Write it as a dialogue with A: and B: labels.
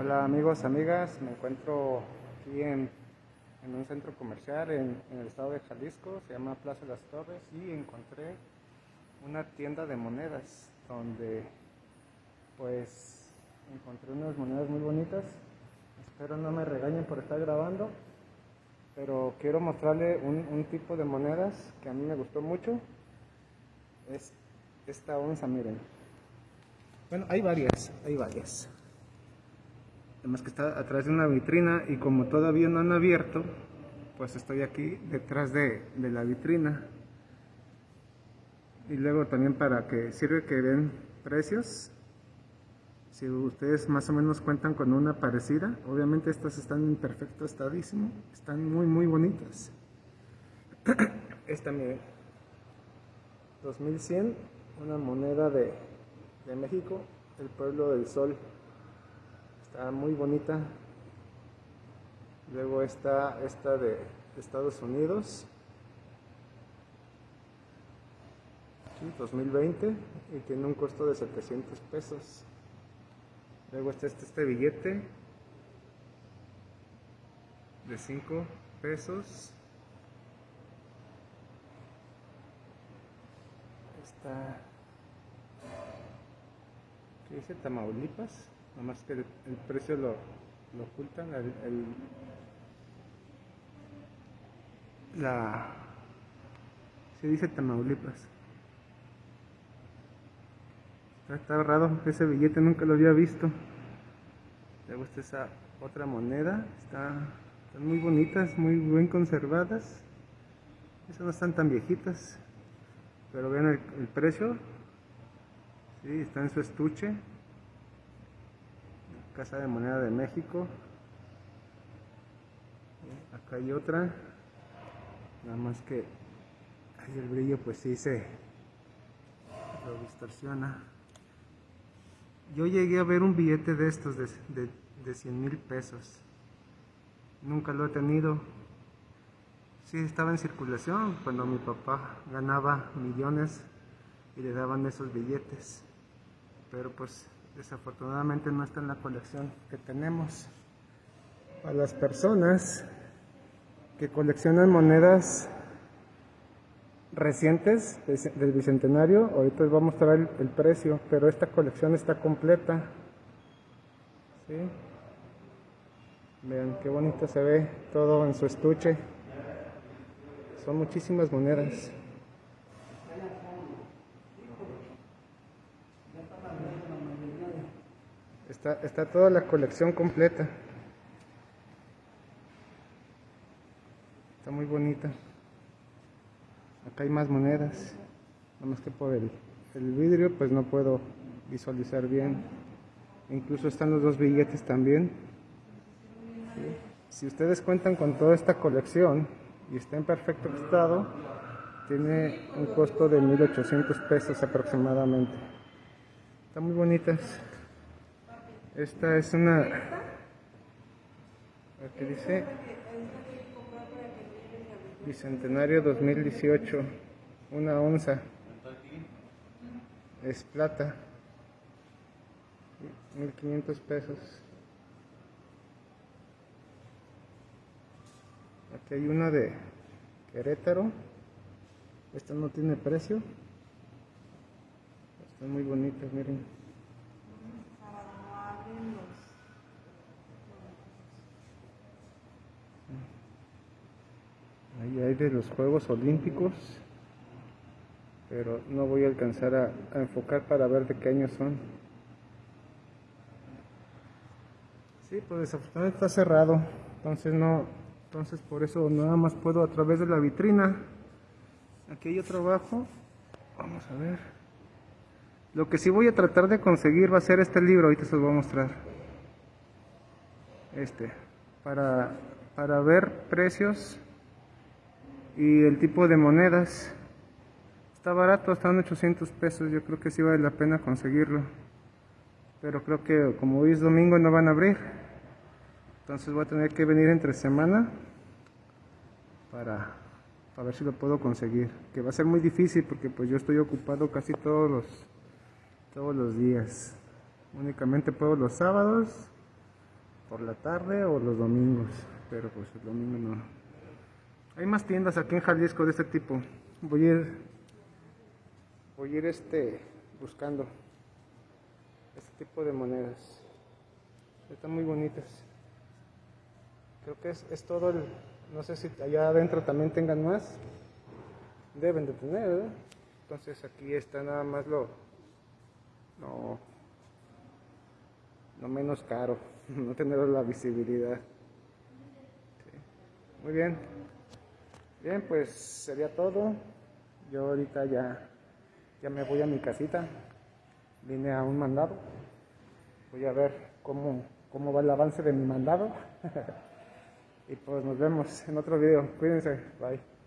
A: Hola amigos, amigas, me encuentro aquí en, un centro comercial en, el estado de Jalisco, se llama Plaza de las Torres y encontré una tienda de monedas donde pues encontré unas monedas muy bonitas, espero no me regañen por estar grabando, pero quiero mostrarle un, un tipo de monedas que a mí me gustó mucho, es esta onza, miren. Bueno, hay varias, hay varias. Además que está atrás de una vitrina y como todavía no han abierto, pues estoy aquí detrás de, la vitrina. Y luego también para que sirve que den precios. Si ustedes más o menos cuentan con una parecida, obviamente estas están en perfecto estadísimo, están muy muy bonitas. Esta miren, 2100, una moneda de, de México, el pueblo del sol. Muy bonita. Luego está esta de Estados Unidos. 2020 y tiene un costo de 700 pesos. Luego está este, este billete de 5 pesos. Está ¿qué dice Tamaulipas? Más que el, precio lo, lo ocultan, el, la... se dice Tamaulipas. Está, está raro, ese billete nunca lo había visto. Le gusta esa otra moneda, está, están muy bonitas, muy bien conservadas. Esas no están tan viejitas, pero vean el, el precio. Sí, está en su estuche. Casa de Moneda de México. Acá hay otra. Nada más que el brillo pues sí se lo distorsiona. Yo llegué a ver un billete de estos de, de, de 100 mil pesos. Nunca lo he tenido. Sí, estaba en circulación cuando mi papá ganaba millones y le daban esos billetes. Pero pues desafortunadamente no está en la colección que tenemos. A las personas que coleccionan monedas recientes del Bicentenario, ahorita les voy a mostrar el, precio, pero esta colección está completa. Vean qué bonito se ve todo en su estuche. Son muchísimas monedas. Está, toda la colección completa. Está muy bonita. Acá hay más monedas. Nada más que por el, el vidrio pues no puedo visualizar bien. Incluso están los dos billetes también. Si ustedes cuentan con toda esta colección y está en perfecto estado, tiene un costo de 1800 pesos aproximadamente. Están muy bonitas. Esta es una... Aquí dice... Bicentenario 2018. Una onza. Es plata. 1500 pesos. Aquí hay una de Querétaro. Esta no tiene precio. Están muy bonitas, miren. Ahí hay de los Juegos Olímpicos, pero no voy a alcanzar a, enfocar para ver de qué año son. Sí, pues desafortunadamente está cerrado, entonces no, entonces por eso nada más puedo a través de la vitrina. Aquí hay otro abajo, vamos a ver. Lo que sí voy a tratar de conseguir va a ser este libro, ahorita se los voy a mostrar. Este, para, para ver precios y el tipo de monedas está barato, están 800 pesos, yo creo que sí vale la pena conseguirlo. Pero creo que como hoy es domingo no van a abrir. Entonces voy a tener que venir entre semana para, para ver si lo puedo conseguir. Que va a ser muy difícil porque pues yo estoy ocupado casi todos los, todos los días. Únicamente puedo los sábados por la tarde o los domingos, pero pues el domingo no. Hay más tiendas aquí en Jalisco de este tipo. Voy a ir, voy a ir este, buscando este tipo de monedas. Están muy bonitas. Creo que es, es todo el, no sé si allá adentro también tengan más. Deben de tener. Entonces aquí está nada más lo, lo, lo menos caro, no tener la visibilidad. Muy bien. Bien, pues sería todo. Yo ahorita ya, ya me voy a mi casita. Vine a un mandado. Voy a ver cómo, cómo va el avance de mi mandado. y pues nos vemos en otro video. Cuídense. Bye.